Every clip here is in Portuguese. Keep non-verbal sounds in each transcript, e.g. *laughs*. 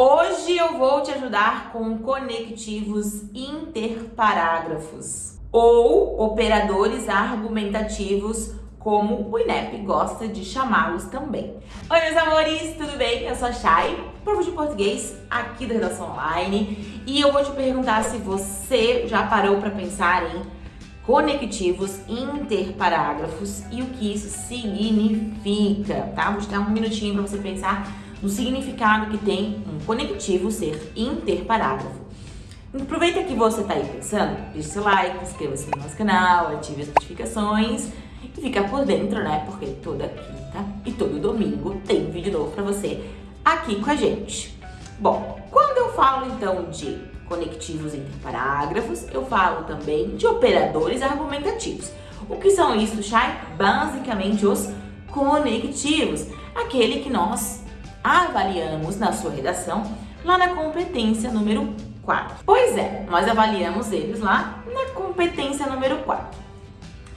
Hoje eu vou te ajudar com conectivos interparágrafos ou operadores argumentativos, como o INEP gosta de chamá-los também. Oi, meus amores, tudo bem? Eu sou a Chay, prof de português aqui da Redação Online, e eu vou te perguntar se você já parou para pensar em conectivos interparágrafos e o que isso significa, tá? Vou te dar um minutinho para você pensar no significado que tem um conectivo ser interparágrafo. Aproveita que você está aí pensando, deixe seu like, inscreva-se no nosso canal, ative as notificações e fica por dentro, né? Porque toda quinta e todo domingo tem vídeo novo para você aqui com a gente. Bom, quando eu falo então de conectivos interparágrafos, eu falo também de operadores argumentativos. O que são isso, Chay? Basicamente os conectivos, aquele que nós avaliamos na sua redação lá na competência número 4. Pois é, nós avaliamos eles lá na competência número 4.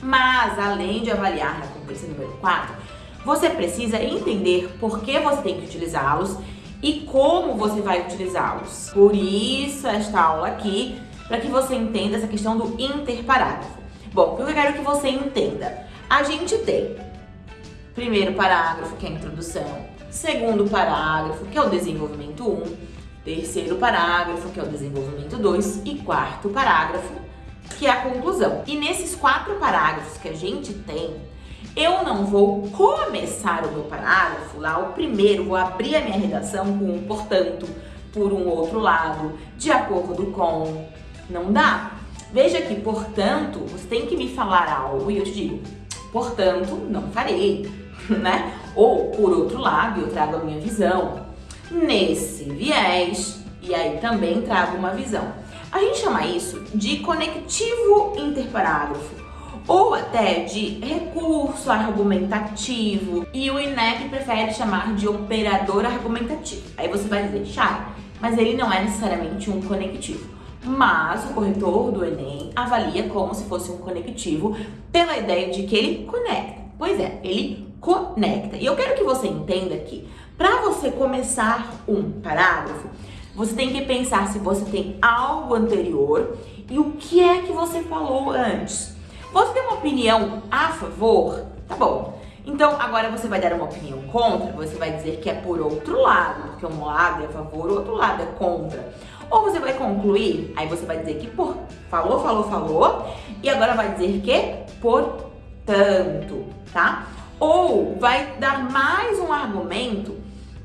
Mas, além de avaliar na competência número 4, você precisa entender por que você tem que utilizá-los e como você vai utilizá-los. Por isso, esta aula aqui, para que você entenda essa questão do interparágrafo. Bom, o que eu quero que você entenda? A gente tem primeiro parágrafo, que é a introdução, segundo parágrafo, que é o desenvolvimento 1, terceiro parágrafo, que é o desenvolvimento 2, e quarto parágrafo, que é a conclusão. E nesses quatro parágrafos que a gente tem, eu não vou começar o meu parágrafo lá, o primeiro, vou abrir a minha redação com um portanto, por um outro lado, de acordo com... Não dá. Veja que, portanto, você tem que me falar algo e eu te digo, portanto, não farei, *laughs* né? Ou, por outro lado, eu trago a minha visão nesse viés e aí também trago uma visão. A gente chama isso de conectivo interparágrafo ou até de recurso argumentativo e o INEP prefere chamar de operador argumentativo. Aí você vai dizer, Chay, mas ele não é necessariamente um conectivo. Mas o corretor do Enem avalia como se fosse um conectivo pela ideia de que ele conecta. Pois é, ele conecta. E eu quero que você entenda que para você começar um parágrafo, você tem que pensar se você tem algo anterior e o que é que você falou antes. Você tem uma opinião a favor? Tá bom. Então, agora você vai dar uma opinião contra, você vai dizer que é por outro lado, porque um lado é a favor, o outro lado é contra. Ou você vai concluir, aí você vai dizer que por falou, falou, falou, e agora vai dizer que portanto, tá? Ou vai dar mais um argumento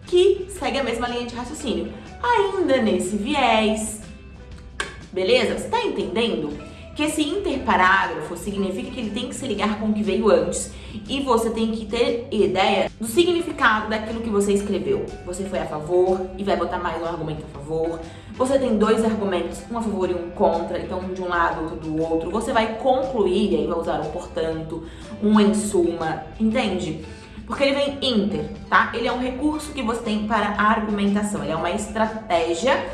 que segue a mesma linha de raciocínio, ainda nesse viés, beleza? Você tá entendendo? Que esse interparágrafo significa que ele tem que se ligar com o que veio antes e você tem que ter ideia do significado daquilo que você escreveu. Você foi a favor e vai botar mais um argumento a favor. Você tem dois argumentos, um a favor e um contra, então um de um lado, outro do outro. Você vai concluir, e aí vai usar um portanto, um em suma, entende? Porque ele vem inter, tá? Ele é um recurso que você tem para a argumentação, ele é uma estratégia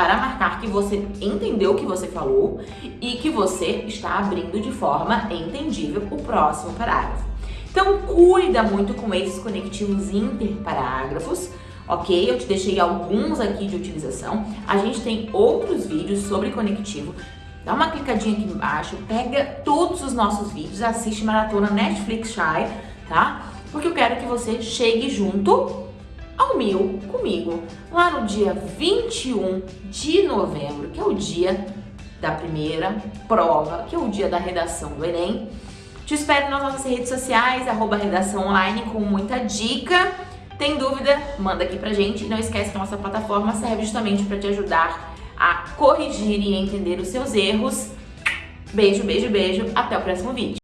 para marcar que você entendeu o que você falou e que você está abrindo de forma entendível o próximo parágrafo. Então, cuida muito com esses conectivos interparágrafos, ok? Eu te deixei alguns aqui de utilização. A gente tem outros vídeos sobre conectivo. Dá uma clicadinha aqui embaixo, pega todos os nossos vídeos, assiste Maratona Netflix Shy, tá? Porque eu quero que você chegue junto ao mil comigo, lá no dia 21 de novembro, que é o dia da primeira prova, que é o dia da redação do Enem. Te espero nas nossas redes sociais, arroba redação online, com muita dica. Tem dúvida? Manda aqui pra gente. E não esquece que a nossa plataforma serve justamente para te ajudar a corrigir e entender os seus erros. Beijo, beijo, beijo. Até o próximo vídeo.